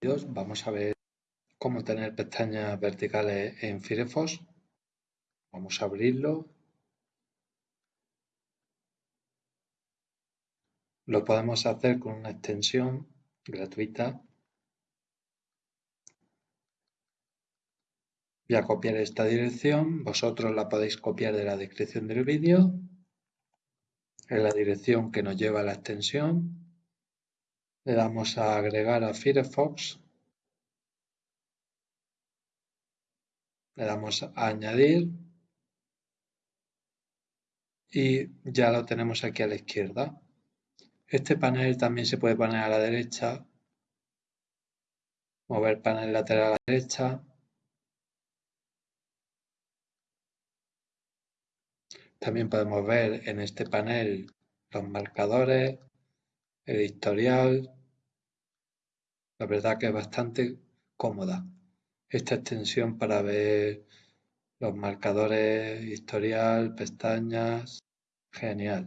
vamos a ver cómo tener pestañas verticales en Firefox. Vamos a abrirlo. Lo podemos hacer con una extensión gratuita. Voy a copiar esta dirección. Vosotros la podéis copiar de la descripción del vídeo. En la dirección que nos lleva a la extensión. Le damos a agregar a Firefox. Le damos a añadir. Y ya lo tenemos aquí a la izquierda. Este panel también se puede poner a la derecha. Mover panel lateral a la derecha. También podemos ver en este panel los marcadores, el historial, la verdad que es bastante cómoda esta extensión para ver los marcadores, historial, pestañas, genial.